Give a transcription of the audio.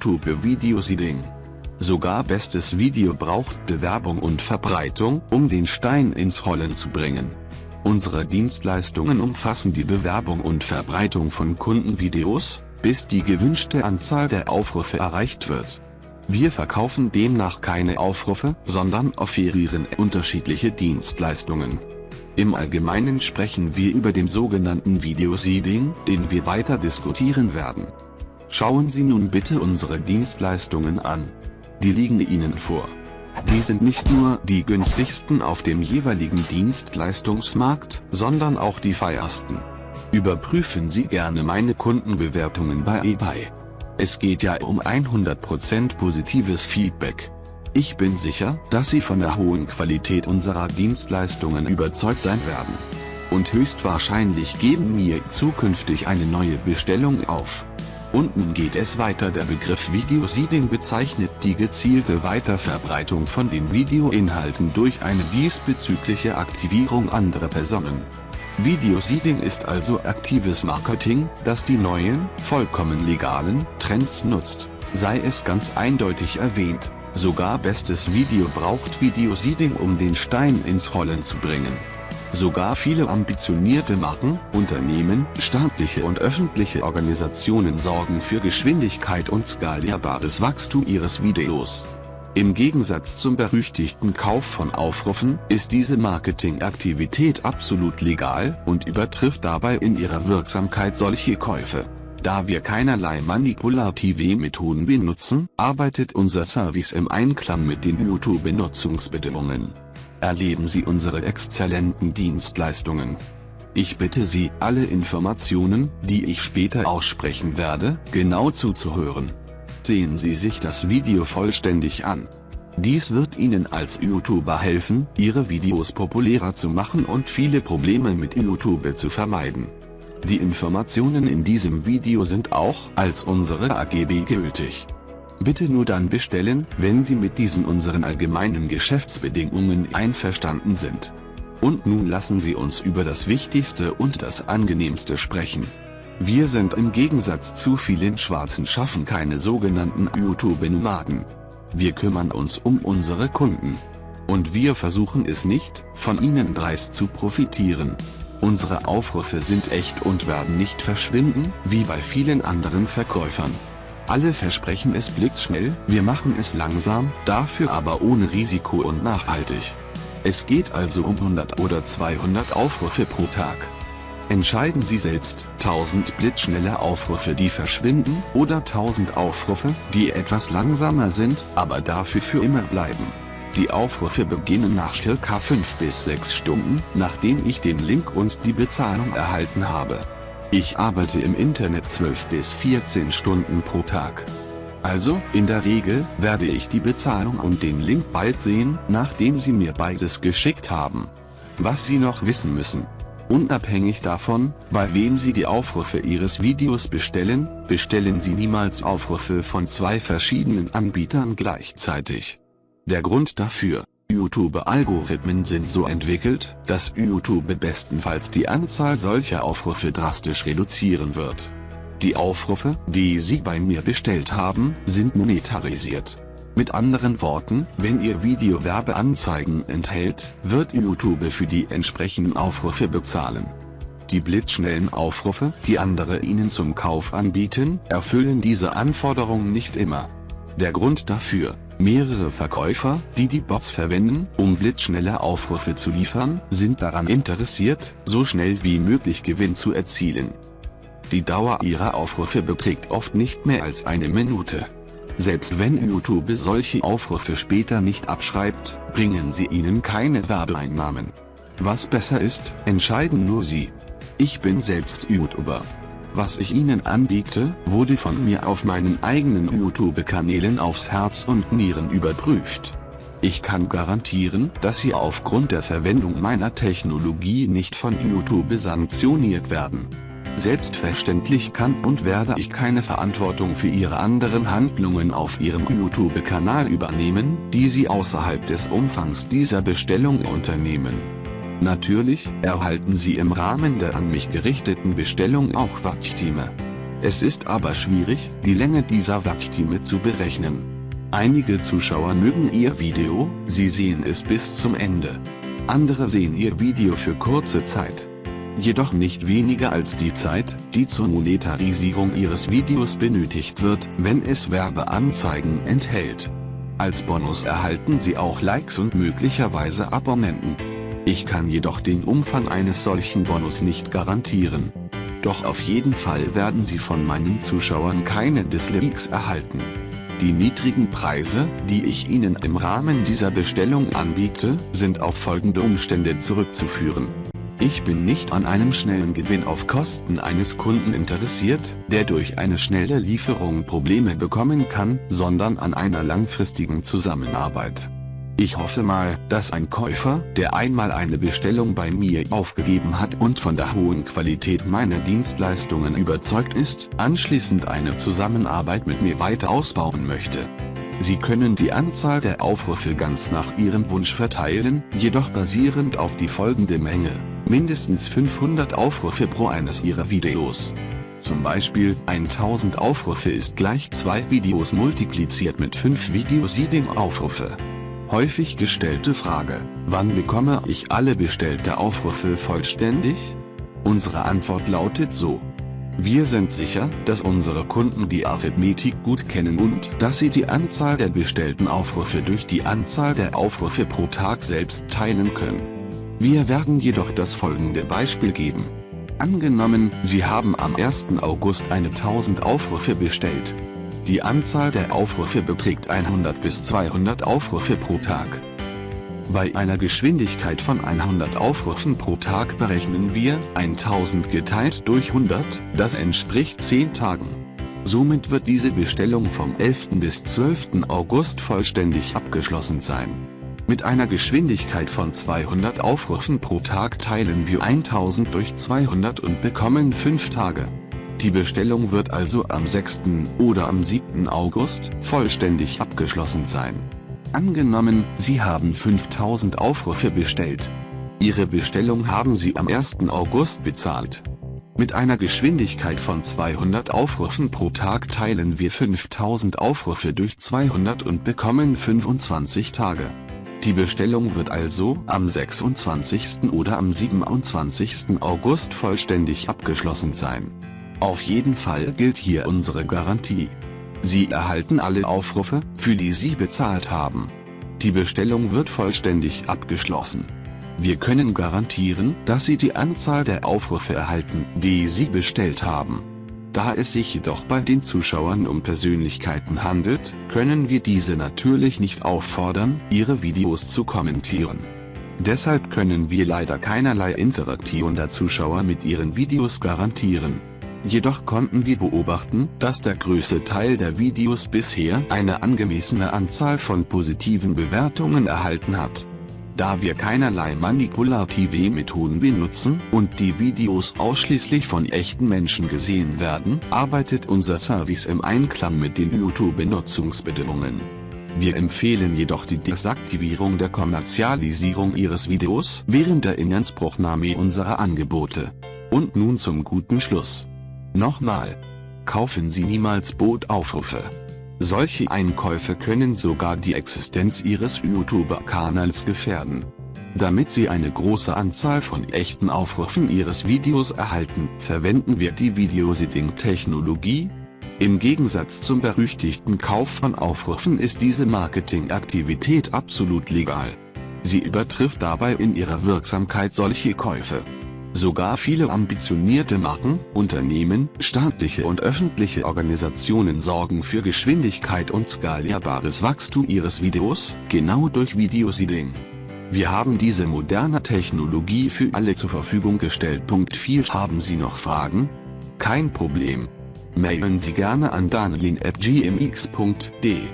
YouTube Video Seeding. Sogar bestes Video braucht Bewerbung und Verbreitung, um den Stein ins Rollen zu bringen. Unsere Dienstleistungen umfassen die Bewerbung und Verbreitung von Kundenvideos, bis die gewünschte Anzahl der Aufrufe erreicht wird. Wir verkaufen demnach keine Aufrufe, sondern offerieren unterschiedliche Dienstleistungen. Im Allgemeinen sprechen wir über den sogenannten Videoseeding, den wir weiter diskutieren werden. Schauen Sie nun bitte unsere Dienstleistungen an. Die liegen Ihnen vor. Die sind nicht nur die günstigsten auf dem jeweiligen Dienstleistungsmarkt, sondern auch die feiersten. Überprüfen Sie gerne meine Kundenbewertungen bei eBay. Es geht ja um 100% positives Feedback. Ich bin sicher, dass Sie von der hohen Qualität unserer Dienstleistungen überzeugt sein werden. Und höchstwahrscheinlich geben mir zukünftig eine neue Bestellung auf. Und nun geht es weiter. Der Begriff Videoseeding bezeichnet die gezielte Weiterverbreitung von den Videoinhalten durch eine diesbezügliche Aktivierung anderer Personen. Videoseeding ist also aktives Marketing, das die neuen, vollkommen legalen Trends nutzt. Sei es ganz eindeutig erwähnt, sogar bestes Video braucht Videoseeding um den Stein ins Rollen zu bringen. Sogar viele ambitionierte Marken, Unternehmen, staatliche und öffentliche Organisationen sorgen für Geschwindigkeit und skalierbares Wachstum ihres Videos. Im Gegensatz zum berüchtigten Kauf von Aufrufen, ist diese Marketingaktivität absolut legal und übertrifft dabei in ihrer Wirksamkeit solche Käufe. Da wir keinerlei manipulative Methoden benutzen, arbeitet unser Service im Einklang mit den YouTube-Benutzungsbedingungen erleben Sie unsere exzellenten Dienstleistungen. Ich bitte Sie, alle Informationen, die ich später aussprechen werde, genau zuzuhören. Sehen Sie sich das Video vollständig an. Dies wird Ihnen als YouTuber helfen, Ihre Videos populärer zu machen und viele Probleme mit YouTube zu vermeiden. Die Informationen in diesem Video sind auch als unsere AGB gültig. Bitte nur dann bestellen, wenn Sie mit diesen unseren allgemeinen Geschäftsbedingungen einverstanden sind. Und nun lassen Sie uns über das Wichtigste und das Angenehmste sprechen. Wir sind im Gegensatz zu vielen schwarzen Schaffen keine sogenannten YouTube-Nomaden. Wir kümmern uns um unsere Kunden. Und wir versuchen es nicht, von ihnen dreist zu profitieren. Unsere Aufrufe sind echt und werden nicht verschwinden, wie bei vielen anderen Verkäufern. Alle versprechen es blitzschnell, wir machen es langsam, dafür aber ohne Risiko und nachhaltig. Es geht also um 100 oder 200 Aufrufe pro Tag. Entscheiden Sie selbst, 1000 blitzschnelle Aufrufe die verschwinden, oder 1000 Aufrufe, die etwas langsamer sind, aber dafür für immer bleiben. Die Aufrufe beginnen nach circa 5 bis 6 Stunden, nachdem ich den Link und die Bezahlung erhalten habe. Ich arbeite im Internet 12 bis 14 Stunden pro Tag. Also, in der Regel, werde ich die Bezahlung und den Link bald sehen, nachdem Sie mir beides geschickt haben. Was Sie noch wissen müssen. Unabhängig davon, bei wem Sie die Aufrufe Ihres Videos bestellen, bestellen Sie niemals Aufrufe von zwei verschiedenen Anbietern gleichzeitig. Der Grund dafür, YouTube-Algorithmen sind so entwickelt, dass YouTube bestenfalls die Anzahl solcher Aufrufe drastisch reduzieren wird. Die Aufrufe, die Sie bei mir bestellt haben, sind monetarisiert. Mit anderen Worten, wenn Ihr Video Werbeanzeigen enthält, wird YouTube für die entsprechenden Aufrufe bezahlen. Die blitzschnellen Aufrufe, die andere Ihnen zum Kauf anbieten, erfüllen diese Anforderungen nicht immer. Der Grund dafür, Mehrere Verkäufer, die die Bots verwenden, um blitzschnelle Aufrufe zu liefern, sind daran interessiert, so schnell wie möglich Gewinn zu erzielen. Die Dauer ihrer Aufrufe beträgt oft nicht mehr als eine Minute. Selbst wenn YouTube solche Aufrufe später nicht abschreibt, bringen sie ihnen keine Werbeeinnahmen. Was besser ist, entscheiden nur sie. Ich bin selbst YouTuber. Was ich Ihnen anbiete, wurde von mir auf meinen eigenen YouTube-Kanälen aufs Herz und Nieren überprüft. Ich kann garantieren, dass Sie aufgrund der Verwendung meiner Technologie nicht von YouTube sanktioniert werden. Selbstverständlich kann und werde ich keine Verantwortung für Ihre anderen Handlungen auf Ihrem YouTube-Kanal übernehmen, die Sie außerhalb des Umfangs dieser Bestellung unternehmen. Natürlich erhalten Sie im Rahmen der an mich gerichteten Bestellung auch Watchtime. Es ist aber schwierig, die Länge dieser Wartime zu berechnen. Einige Zuschauer mögen ihr Video, sie sehen es bis zum Ende. Andere sehen ihr Video für kurze Zeit. Jedoch nicht weniger als die Zeit, die zur Monetarisierung ihres Videos benötigt wird, wenn es Werbeanzeigen enthält. Als Bonus erhalten sie auch Likes und möglicherweise Abonnenten. Ich kann jedoch den Umfang eines solchen Bonus nicht garantieren. Doch auf jeden Fall werden Sie von meinen Zuschauern keine Dislikes erhalten. Die niedrigen Preise, die ich Ihnen im Rahmen dieser Bestellung anbiete, sind auf folgende Umstände zurückzuführen. Ich bin nicht an einem schnellen Gewinn auf Kosten eines Kunden interessiert, der durch eine schnelle Lieferung Probleme bekommen kann, sondern an einer langfristigen Zusammenarbeit. Ich hoffe mal, dass ein Käufer, der einmal eine Bestellung bei mir aufgegeben hat und von der hohen Qualität meiner Dienstleistungen überzeugt ist, anschließend eine Zusammenarbeit mit mir weiter ausbauen möchte. Sie können die Anzahl der Aufrufe ganz nach Ihrem Wunsch verteilen, jedoch basierend auf die folgende Menge, mindestens 500 Aufrufe pro eines Ihrer Videos. Zum Beispiel, 1000 Aufrufe ist gleich 2 Videos multipliziert mit 5 Video-Seeding-Aufrufe. Häufig gestellte Frage, wann bekomme ich alle bestellte Aufrufe vollständig? Unsere Antwort lautet so. Wir sind sicher, dass unsere Kunden die Arithmetik gut kennen und dass sie die Anzahl der bestellten Aufrufe durch die Anzahl der Aufrufe pro Tag selbst teilen können. Wir werden jedoch das folgende Beispiel geben. Angenommen, Sie haben am 1. August eine 1000 Aufrufe bestellt. Die Anzahl der Aufrufe beträgt 100 bis 200 Aufrufe pro Tag. Bei einer Geschwindigkeit von 100 Aufrufen pro Tag berechnen wir 1000 geteilt durch 100, das entspricht 10 Tagen. Somit wird diese Bestellung vom 11. bis 12. August vollständig abgeschlossen sein. Mit einer Geschwindigkeit von 200 Aufrufen pro Tag teilen wir 1000 durch 200 und bekommen 5 Tage. Die Bestellung wird also am 6. oder am 7. August vollständig abgeschlossen sein. Angenommen, Sie haben 5000 Aufrufe bestellt. Ihre Bestellung haben Sie am 1. August bezahlt. Mit einer Geschwindigkeit von 200 Aufrufen pro Tag teilen wir 5000 Aufrufe durch 200 und bekommen 25 Tage. Die Bestellung wird also am 26. oder am 27. August vollständig abgeschlossen sein. Auf jeden Fall gilt hier unsere Garantie. Sie erhalten alle Aufrufe, für die Sie bezahlt haben. Die Bestellung wird vollständig abgeschlossen. Wir können garantieren, dass Sie die Anzahl der Aufrufe erhalten, die Sie bestellt haben. Da es sich jedoch bei den Zuschauern um Persönlichkeiten handelt, können wir diese natürlich nicht auffordern, ihre Videos zu kommentieren. Deshalb können wir leider keinerlei Interaktion der Zuschauer mit ihren Videos garantieren. Jedoch konnten wir beobachten, dass der größte Teil der Videos bisher eine angemessene Anzahl von positiven Bewertungen erhalten hat. Da wir keinerlei manipulative Methoden benutzen und die Videos ausschließlich von echten Menschen gesehen werden, arbeitet unser Service im Einklang mit den YouTube-Benutzungsbedingungen. Wir empfehlen jedoch die Desaktivierung der Kommerzialisierung Ihres Videos während der Inanspruchnahme unserer Angebote. Und nun zum guten Schluss. Nochmal. Kaufen Sie niemals Bootaufrufe. Solche Einkäufe können sogar die Existenz Ihres YouTube-Kanals gefährden. Damit Sie eine große Anzahl von echten Aufrufen Ihres Videos erhalten, verwenden wir die Videoseeding-Technologie. Im Gegensatz zum berüchtigten Kauf von Aufrufen ist diese Marketingaktivität absolut legal. Sie übertrifft dabei in ihrer Wirksamkeit solche Käufe. Sogar viele ambitionierte Marken, Unternehmen, staatliche und öffentliche Organisationen sorgen für Geschwindigkeit und skalierbares Wachstum ihres Videos, genau durch Videoseeding. Wir haben diese moderne Technologie für alle zur Verfügung gestellt. Punkt 4 Haben Sie noch Fragen? Kein Problem. Mailen Sie gerne an danelin.gmx.de